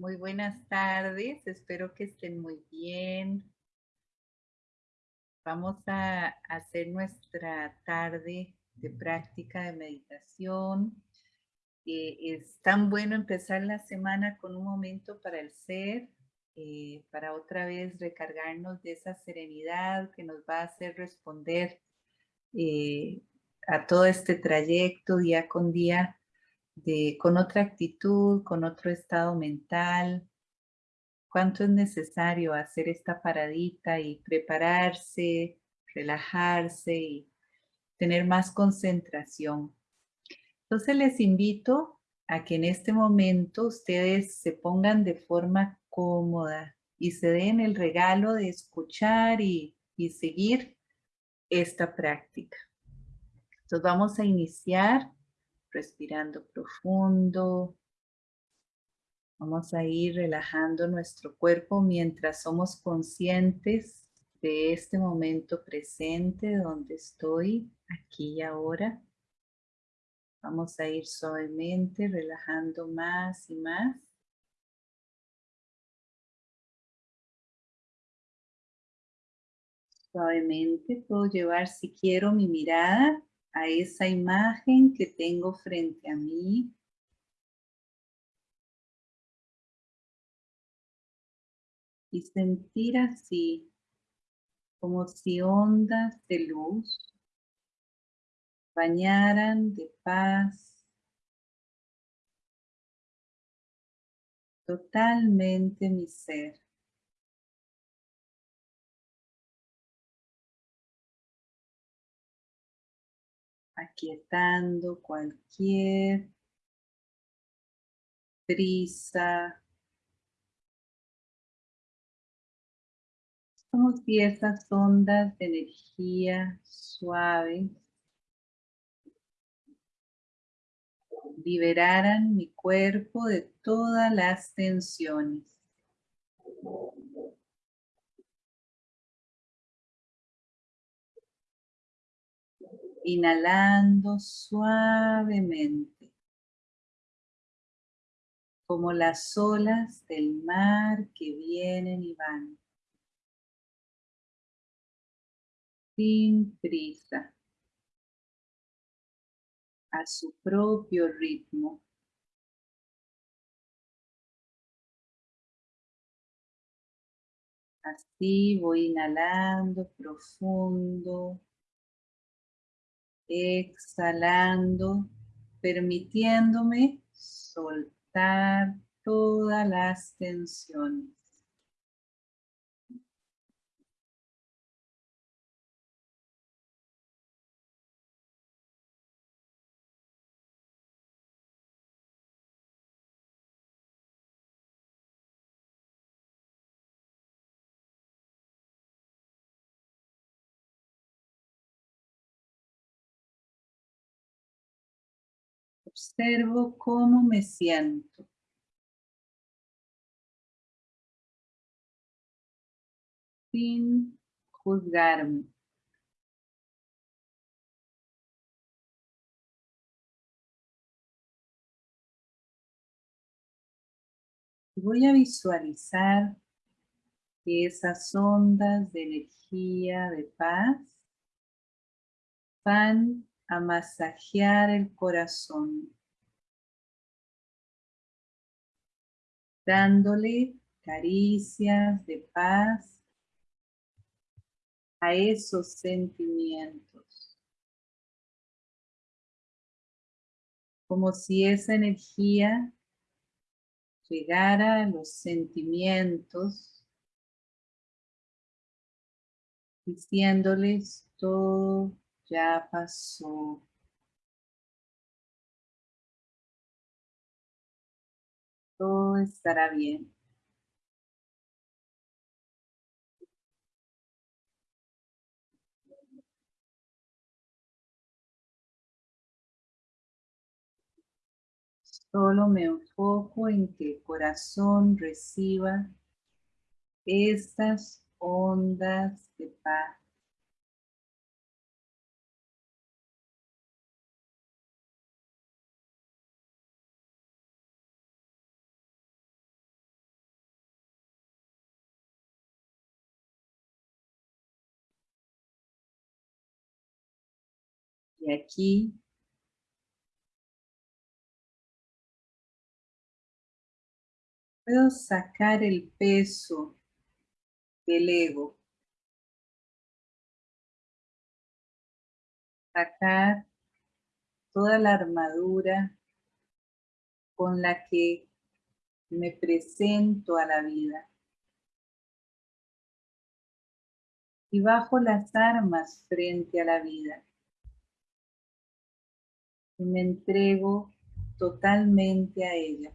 Muy buenas tardes, espero que estén muy bien. Vamos a hacer nuestra tarde de práctica de meditación. Eh, es tan bueno empezar la semana con un momento para el ser, eh, para otra vez recargarnos de esa serenidad que nos va a hacer responder eh, a todo este trayecto día con día con otra actitud, con otro estado mental. Cuánto es necesario hacer esta paradita y prepararse, relajarse y tener más concentración. Entonces les invito a que en este momento ustedes se pongan de forma cómoda y se den el regalo de escuchar y, y seguir esta práctica. Entonces vamos a iniciar respirando profundo. Vamos a ir relajando nuestro cuerpo mientras somos conscientes de este momento presente donde estoy, aquí y ahora. Vamos a ir suavemente relajando más y más. Suavemente puedo llevar, si quiero, mi mirada a esa imagen que tengo frente a mí. Y sentir así, como si ondas de luz bañaran de paz totalmente mi ser. Aquietando cualquier prisa. Como si esas ondas de energía suaves liberaran mi cuerpo de todas las tensiones. Inhalando suavemente. Como las olas del mar que vienen y van. Sin prisa. A su propio ritmo. Así voy inhalando profundo exhalando, permitiéndome soltar todas las tensiones. Observo cómo me siento. Sin juzgarme. Voy a visualizar esas ondas de energía, de paz, van a masajear el corazón, dándole caricias de paz a esos sentimientos. Como si esa energía llegara a los sentimientos, diciéndoles todo ya pasó. Todo estará bien. Solo me enfoco en que el corazón reciba estas ondas de paz. Aquí puedo sacar el peso del ego. Sacar toda la armadura con la que me presento a la vida. Y bajo las armas frente a la vida. Y me entrego totalmente a ella.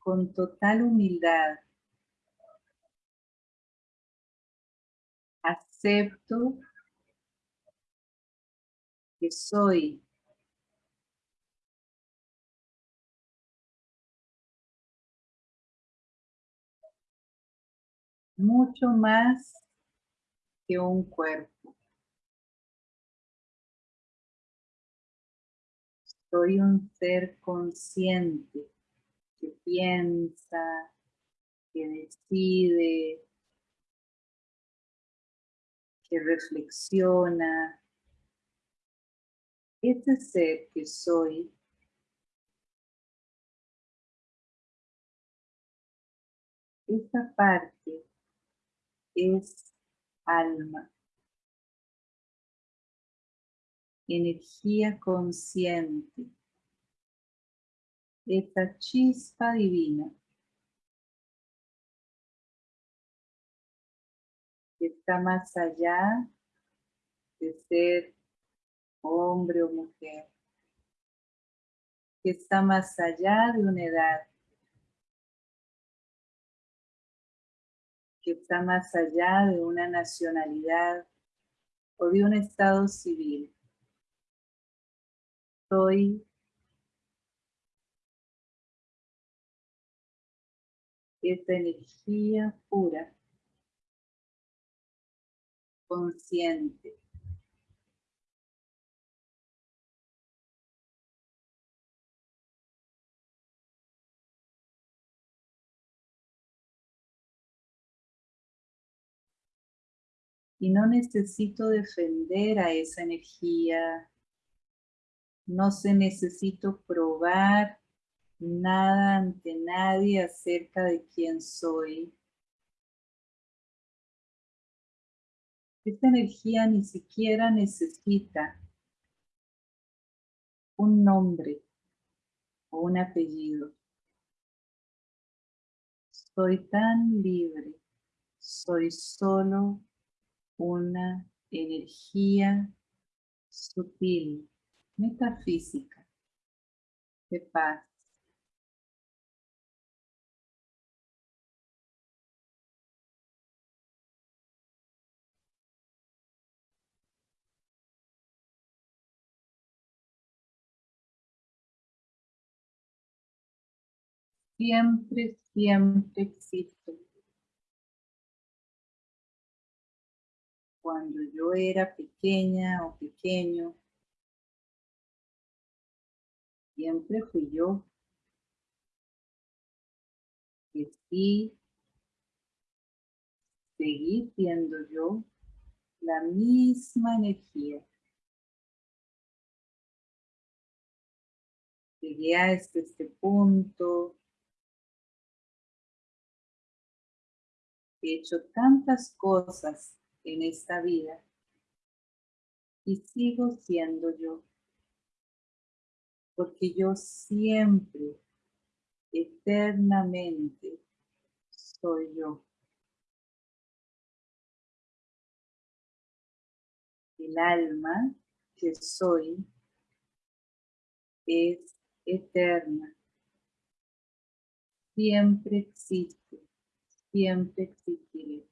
Con total humildad acepto que soy mucho más que un cuerpo. Soy un ser consciente que piensa, que decide, que reflexiona. Este ser que soy esta parte es alma, energía consciente, esta chispa divina que está más allá de ser hombre o mujer, que está más allá de una edad, está más allá de una nacionalidad o de un estado civil. Soy esta energía pura consciente. Y no necesito defender a esa energía. No se necesito probar nada ante nadie acerca de quién soy. Esta energía ni siquiera necesita un nombre o un apellido. Soy tan libre, soy solo una energía sutil, metafísica, de paz. siempre, siempre existo. Cuando yo era pequeña o pequeño, siempre fui yo. Que seguí siendo yo la misma energía. Llegué a este, este punto, he hecho tantas cosas en esta vida y sigo siendo yo. Porque yo siempre, eternamente, soy yo. El alma que soy es eterna. Siempre existe siempre existiré.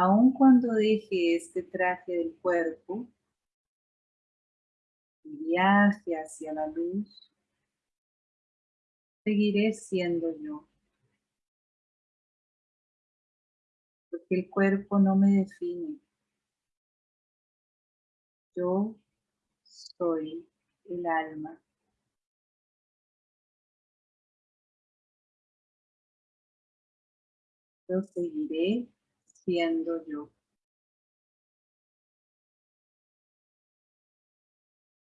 aun cuando deje este traje del cuerpo y viaje hacia la luz, seguiré siendo yo. Porque el cuerpo no me define. Yo soy el alma. Yo seguiré siendo yo.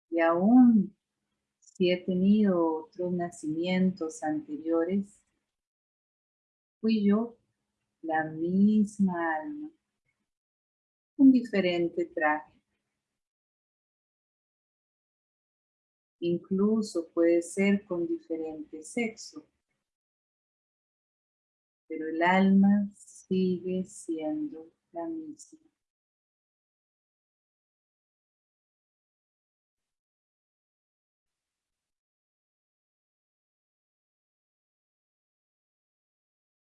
Y aún si he tenido otros nacimientos anteriores, fui yo la misma alma, un diferente traje. Incluso puede ser con diferente sexo, pero el alma sigue siendo la misma.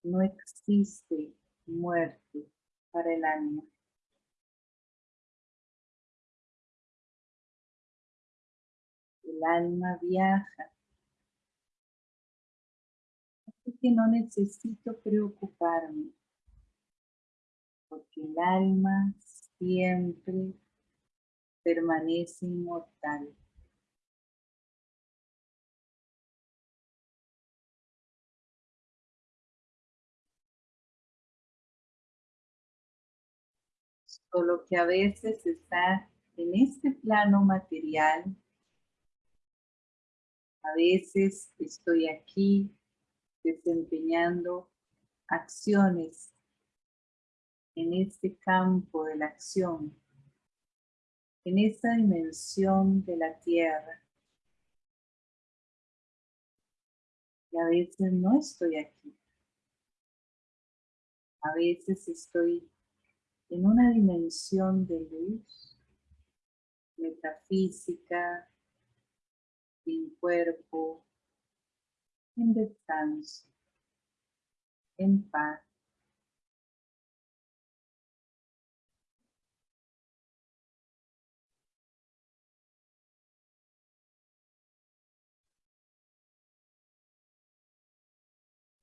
No existe muerte para el alma. El alma viaja. Así que no necesito preocuparme. Porque el alma siempre permanece inmortal. Solo que a veces está en este plano material. A veces estoy aquí desempeñando acciones en este campo de la acción, en esta dimensión de la tierra. Y a veces no estoy aquí. A veces estoy en una dimensión de luz, metafísica, sin cuerpo, en descanso, en paz.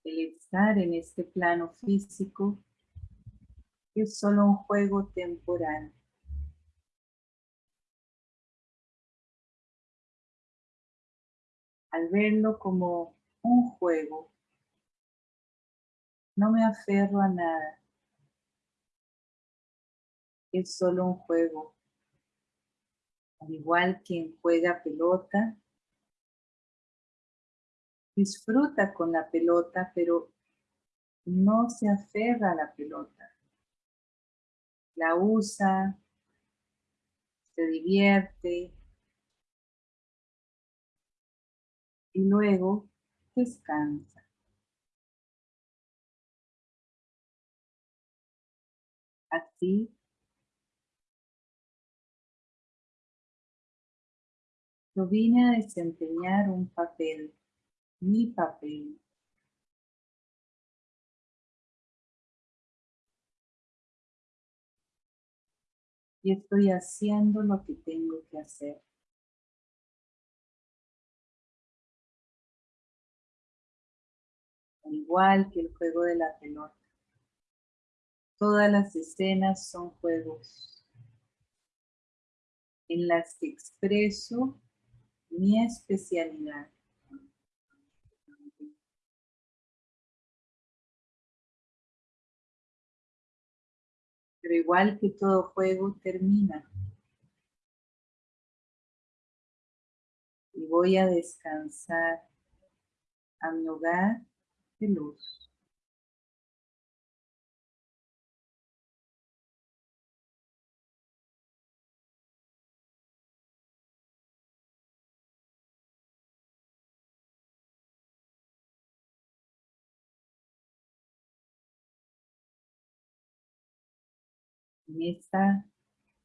El estar en este plano físico es solo un juego temporal. Al verlo como un juego, no me aferro a nada. Es solo un juego. Al igual quien juega pelota, disfruta con la pelota, pero no se aferra a la pelota la usa, se divierte y luego descansa. Así yo vine a desempeñar un papel, mi papel. y estoy haciendo lo que tengo que hacer. Al igual que el juego de la pelota. Todas las escenas son juegos en las que expreso mi especialidad. Pero igual que todo juego termina. Y voy a descansar a mi hogar de luz. En este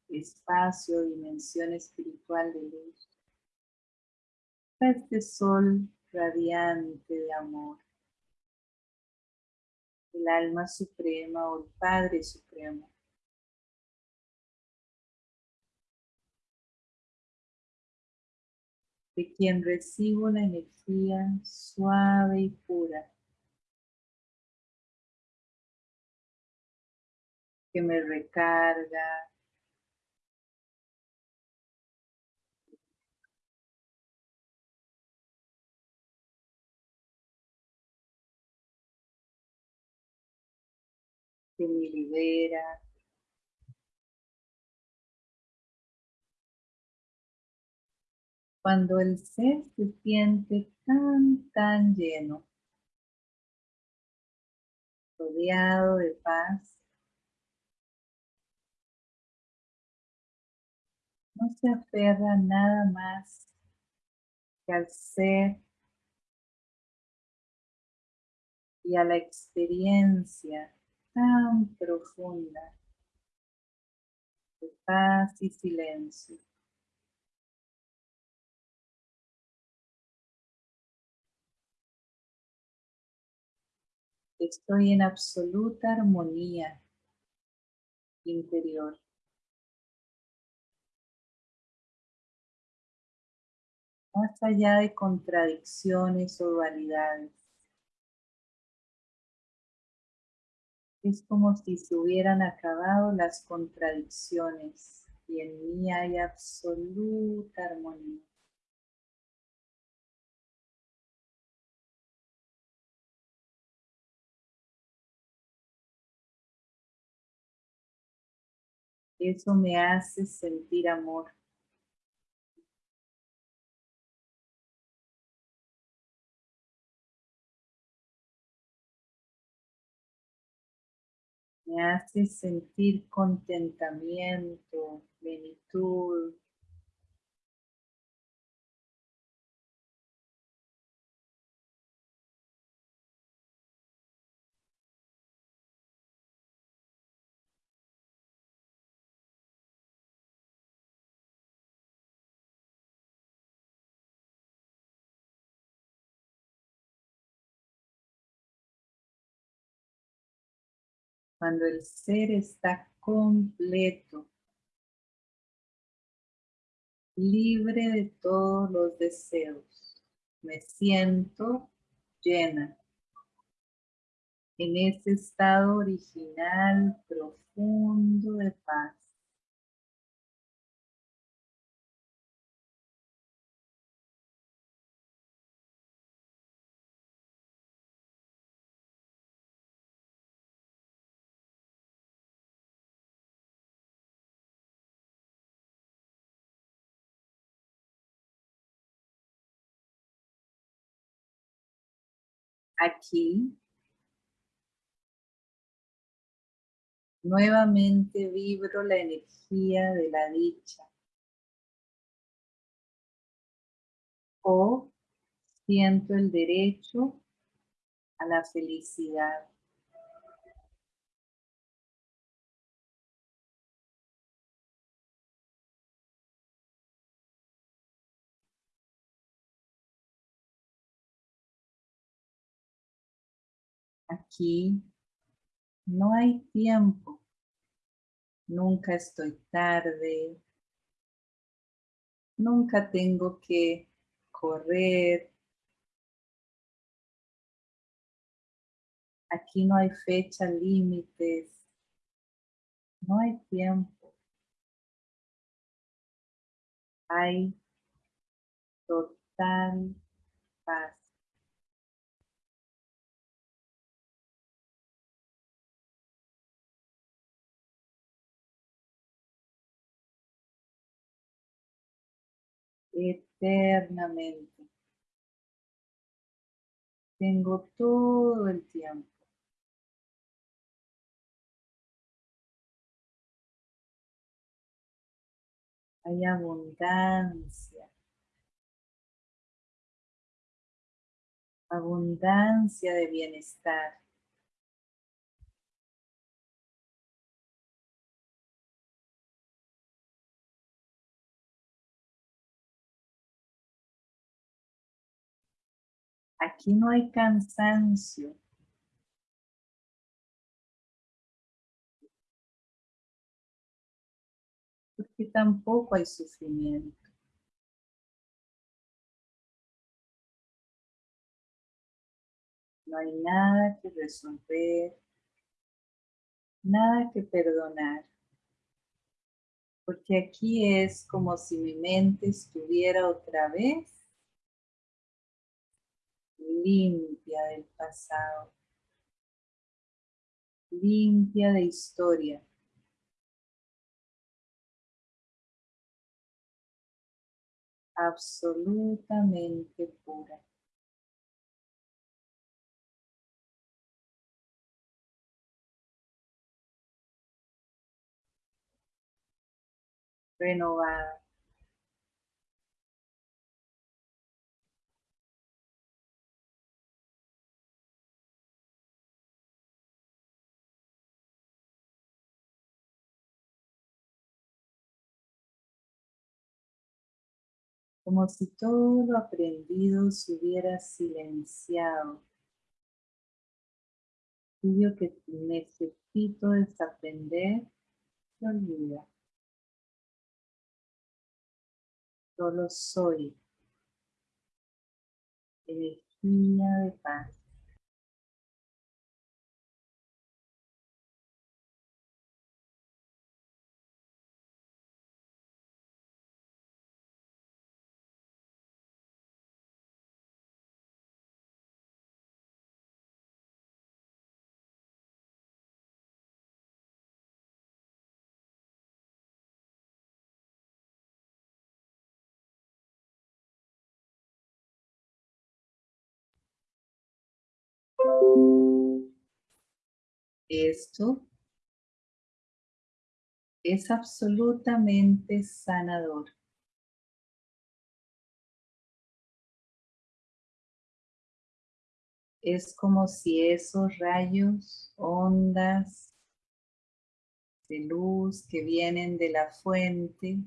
espacio, dimensión espiritual de luz, este sol radiante de amor, el alma suprema o el Padre Supremo. de quien recibo la energía suave y pura que me recarga. que me libera. Cuando el ser se siente tan, tan lleno, rodeado de paz, no se aferra nada más que al ser y a la experiencia tan profunda de paz y silencio. Estoy en absoluta armonía interior. Más allá de contradicciones o dualidades. Es como si se hubieran acabado las contradicciones y en mí hay absoluta armonía. Eso me hace sentir amor. Me hace sentir contentamiento, plenitud. Cuando el ser está completo, libre de todos los deseos. Me siento llena en ese estado original profundo de paz. Aquí nuevamente vibro la energía de la dicha o siento el derecho a la felicidad. Aquí no hay tiempo. Nunca estoy tarde. Nunca tengo que correr. Aquí no hay fecha límites. No hay tiempo. Hay total paz. Eternamente. Tengo todo el tiempo. Hay abundancia. Abundancia de bienestar. Aquí no hay cansancio. Porque tampoco hay sufrimiento. No hay nada que resolver, nada que perdonar. Porque aquí es como si mi mente estuviera otra vez limpia del pasado. limpia de historia. Absolutamente pura. Renovada. Como si todo lo aprendido se hubiera silenciado. Aquello que necesito desaprender se olvida. Solo soy energía de paz. Esto es absolutamente sanador. Es como si esos rayos, ondas de luz que vienen de la fuente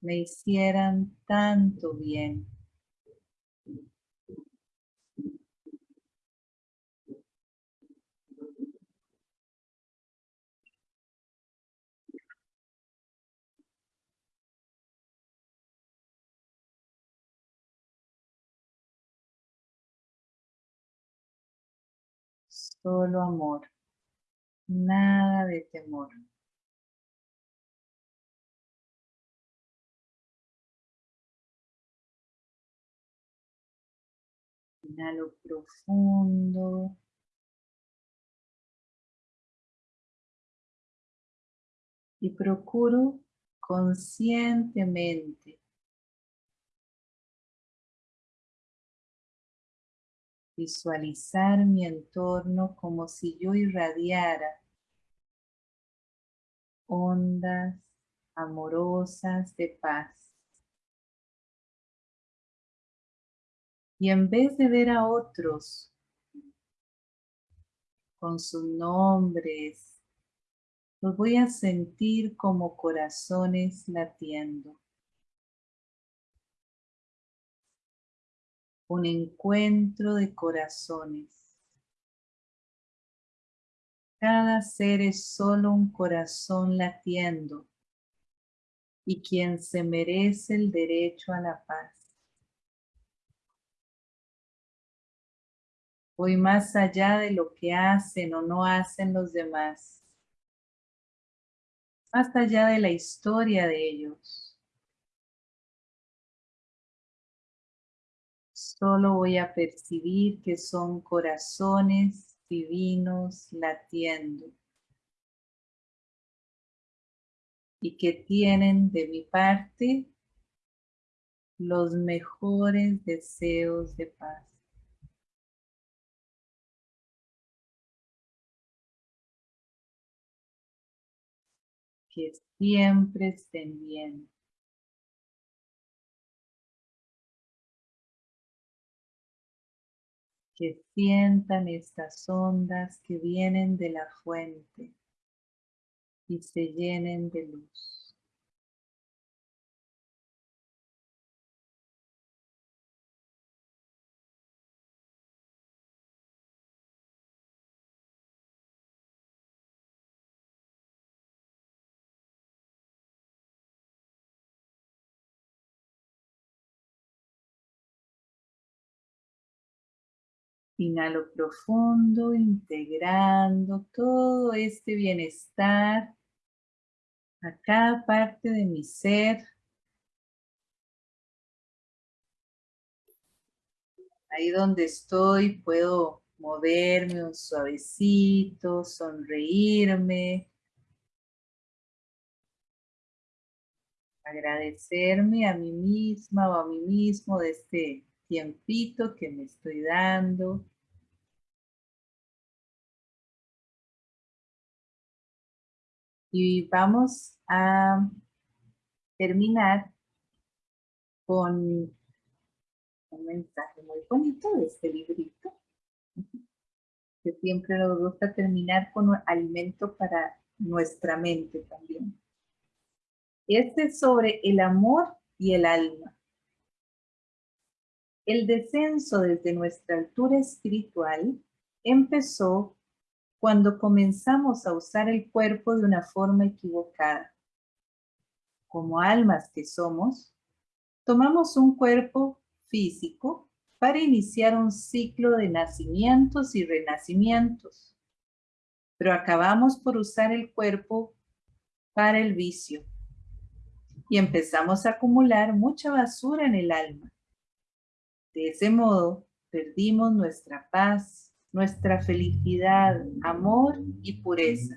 me hicieran tanto bien. Solo amor, nada de temor. Inhalo profundo. Y procuro conscientemente visualizar mi entorno como si yo irradiara ondas amorosas de paz. Y en vez de ver a otros con sus nombres, los voy a sentir como corazones latiendo. Un encuentro de corazones. Cada ser es solo un corazón latiendo y quien se merece el derecho a la paz. Voy más allá de lo que hacen o no hacen los demás. Más allá de la historia de ellos. Solo voy a percibir que son corazones divinos latiendo. Y que tienen de mi parte los mejores deseos de paz. que siempre estén bien. Que sientan estas ondas que vienen de la fuente y se llenen de luz. Inhalo profundo, integrando todo este bienestar a cada parte de mi ser. Ahí donde estoy puedo moverme un suavecito, sonreírme, agradecerme a mí misma o a mí mismo de este tiempito que me estoy dando. Y vamos a terminar con un mensaje muy bonito de este librito, que siempre nos gusta terminar con un alimento para nuestra mente también. Este es sobre el amor y el alma. El descenso desde nuestra altura espiritual empezó cuando comenzamos a usar el cuerpo de una forma equivocada. Como almas que somos, tomamos un cuerpo físico para iniciar un ciclo de nacimientos y renacimientos, pero acabamos por usar el cuerpo para el vicio y empezamos a acumular mucha basura en el alma. De ese modo, perdimos nuestra paz, nuestra felicidad, amor y pureza.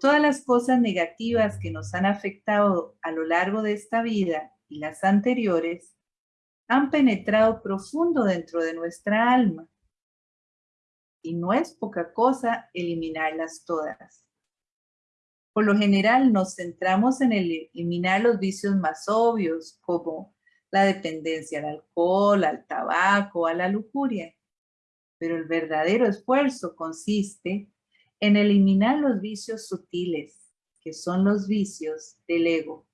Todas las cosas negativas que nos han afectado a lo largo de esta vida y las anteriores han penetrado profundo dentro de nuestra alma. Y no es poca cosa eliminarlas todas. Por lo general nos centramos en eliminar los vicios más obvios, como la dependencia al alcohol, al tabaco, a la lujuria. Pero el verdadero esfuerzo consiste en eliminar los vicios sutiles, que son los vicios del ego.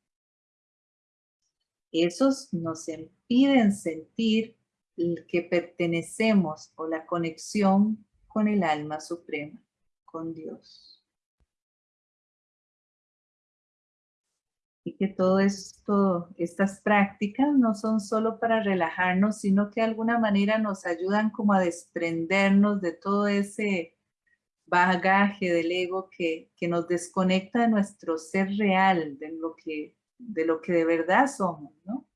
Esos nos impiden sentir que pertenecemos o la conexión con el alma suprema, con Dios. Y que todo esto, estas prácticas no son solo para relajarnos, sino que de alguna manera nos ayudan como a desprendernos de todo ese bagaje del ego que, que nos desconecta de nuestro ser real, de lo que de, lo que de verdad somos, ¿no?